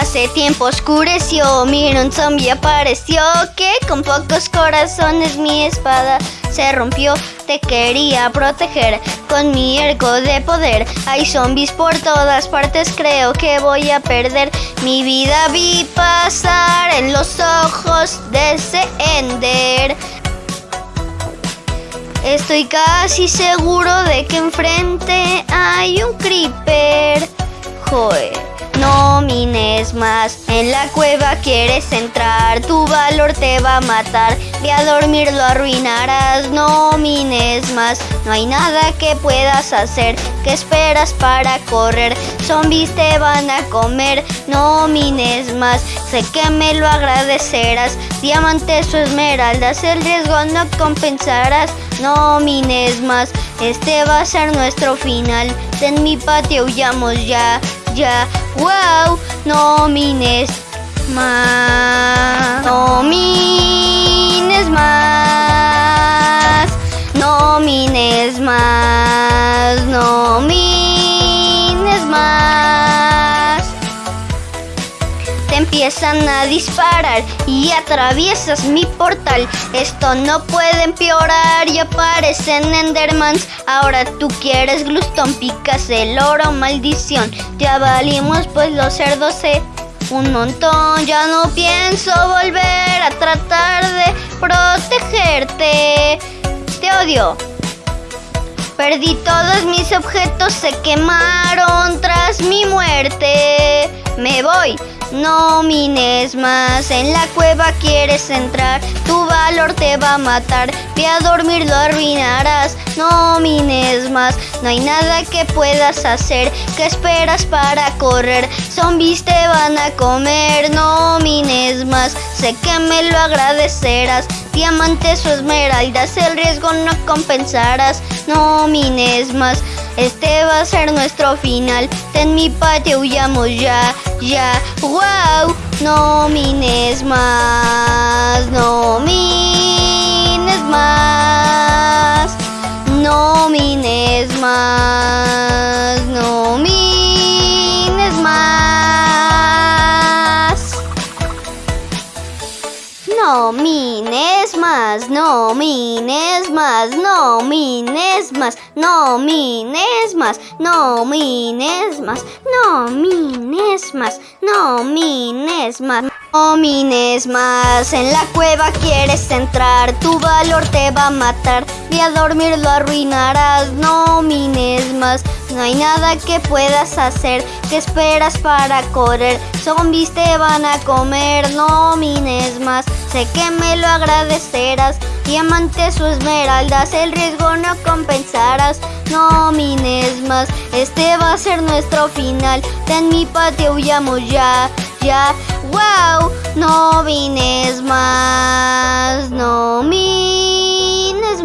Hace tiempo oscureció, mira un zombie apareció que con pocos corazones mi espada se rompió. Te quería proteger con mi ergo de poder. Hay zombies por todas partes, creo que voy a perder. Mi vida vi pasar en los ojos de ese Ender. Estoy casi seguro de que enfrente hay un creeper. Joder. No mines más, en la cueva quieres entrar, tu valor te va a matar, de a dormir lo arruinarás, no mines más, no hay nada que puedas hacer, ¿qué esperas para correr? Zombies te van a comer, no mines más, sé que me lo agradecerás, diamantes o esmeraldas, el riesgo no compensarás, no mines más, este va a ser nuestro final, en mi patio huyamos ya ya. ¡Wow! No mines más. No mines más. No mines más. No Te empiezan a disparar y atraviesas mi portal. Esto no puede empeorar y aparecen Endermans. Ahora tú quieres glustón, picas el oro, maldición. Ya valimos pues los cerdos se un montón. Ya no pienso volver a tratar de protegerte. Te odio. Perdí todos mis objetos, se quemaron tras mi muerte. Me voy. No mines más, en la cueva quieres entrar, tu valor te va a matar, ve a dormir lo arruinarás, no mines más, no hay nada que puedas hacer, ¿qué esperas para correr? Zombies te van a comer, no mines más, sé que me lo agradecerás, diamantes o esmeraldas, el riesgo no compensarás, no mines más. Este va a ser nuestro final. En mi patio huyamos ya, ya. ¡Wow! No mines más, no mines más. No mines más, No mines más, no mines más, no mines más, no mines más, no mines más, no mines más, no mines más. No mines más, en la cueva quieres entrar, tu valor te va a matar, y a dormir lo arruinarás, no mines más, no hay nada que puedas hacer, ¿qué esperas para correr? Zombies te van a comer, no mines más, sé que me lo agradecerás, diamantes o esmeraldas, el riesgo no compensarás, no mines más, este va a ser nuestro final, en mi patio huyamos ya, ya, wow, no vines más, no mines